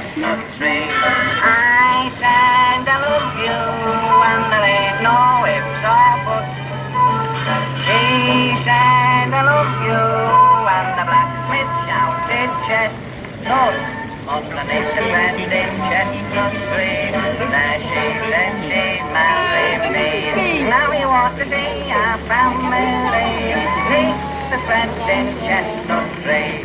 chestnut tree. I stand I love you, and there ain't no ifs or buts. She said I love you, and the blacksmith shouted chestnut. Underneath the bending chestnut tree, there she said she'd marry me. Now you want to see our family, meet the bending chestnut tree.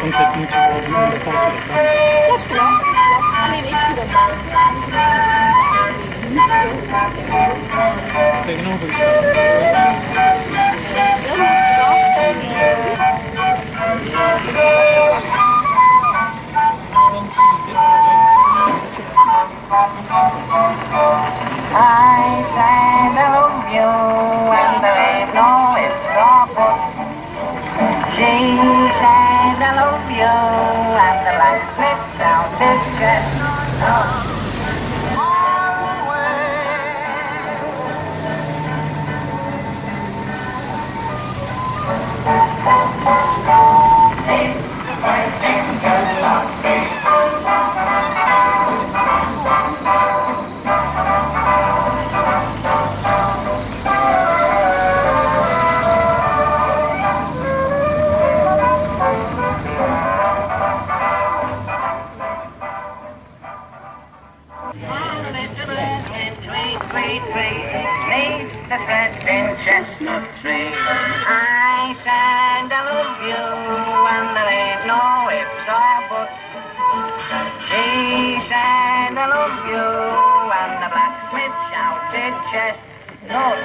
Want het moet je wel doen, pas je het aan. Dat klopt, dat klopt. Alleen ik zie dat zo. Niet zo tegenover staan. Tegenover je staan. Heel mooi straf en I Chestnut tree. I stand I love you, and there ain't no ifs or buts. Said I love you, and the blacksmith shouted chestnut.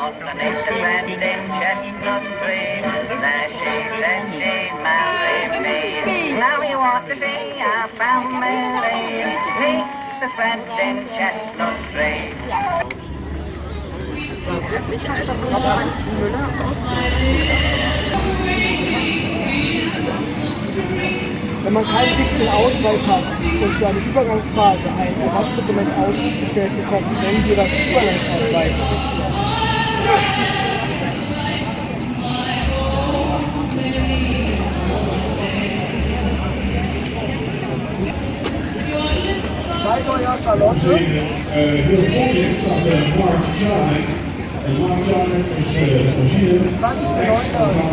Underneath the bending chestnut tree, there she said she'd me. Now you want to see our family, meet the bending chestnut tree. Wenn man keinen richtigen Ausweis hat und für eine Übergangsphase ein Ersatzdokument ausgestellt bekommt, nennen wir das Übergangsausweis. Zeig euer Charlotte. heel volgend staat uh, Mark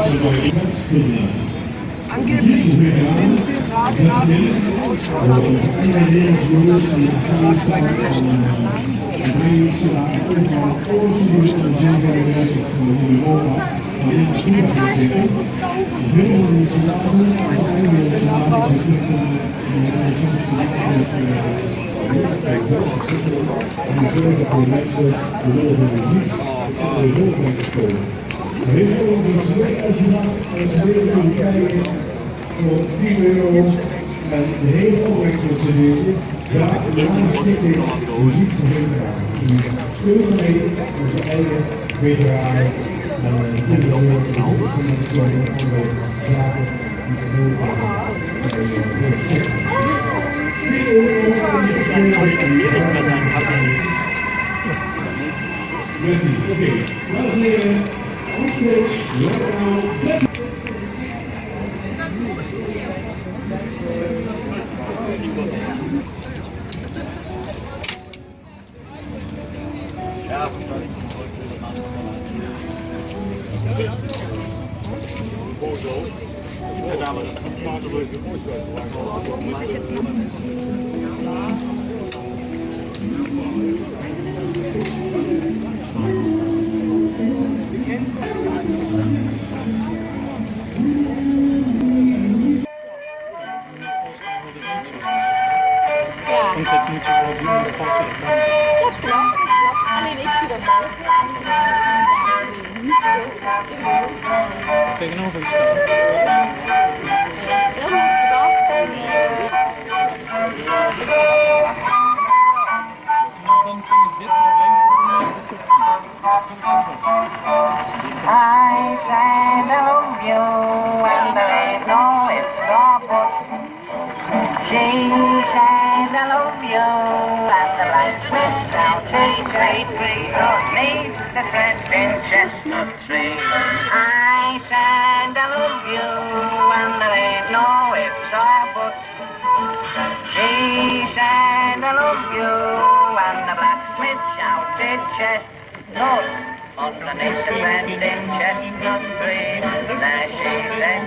Jarnek. En Mark Jarnek is uh, origineel plaatsen van de Angeblich binnen 10 Tage nach dem Ausschlag zu bestellen. Das ist dann gelöscht. En de hele overheidsprocedure, ja, de aanstikking muziek te vinden. Steun mee onze eigen veteranen. En van de de zaken die doen Oké, dames en heren, onstage, lokaal. Ja, Want dat moet je wel doen, dan het aan. dat klopt, dat klopt. Alleen ik zie dat zo. Niet zo tegenover staan. Tegenover je staan. Heel mooi straf en alles. Dan kan ik dit wel weten. I said I love you, and there ain't no ifs or buts. She said chestnut tree. I love you and there ain't no ifs or buts. She love you and the blacksmith shouted chestnut. On the next friend in chestnut tree, there she said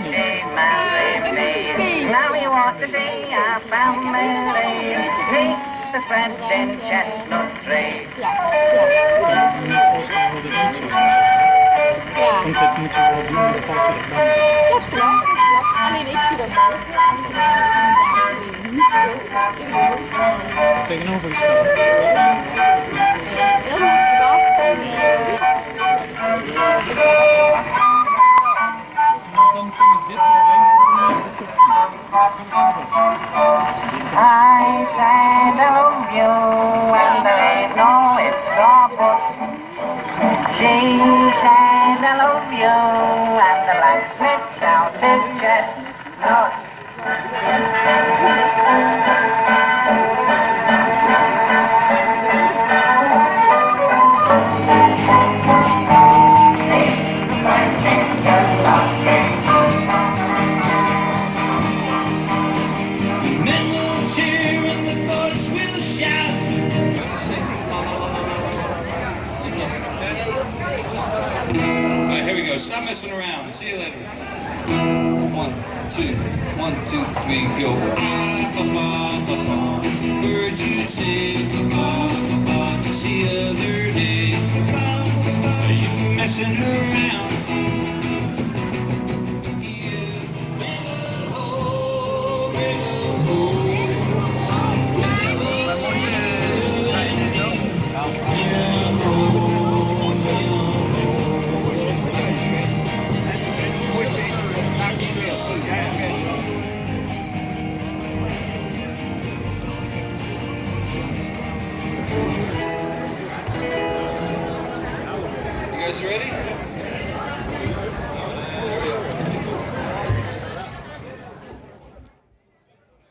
Yesterday I found Malay, makes a friend in Shetland grey. Ja. Klopt, dat klopt. Alleen ik zie dat zelf heel. Ik zie niet zo in. Tegenover. Heel mooi. En Happy Mother. Stop messing around. See you later. One, two, one, two, three, go. Ah, ba, ba, ba, ba. Heard you say ba, ba, ba, guys ready?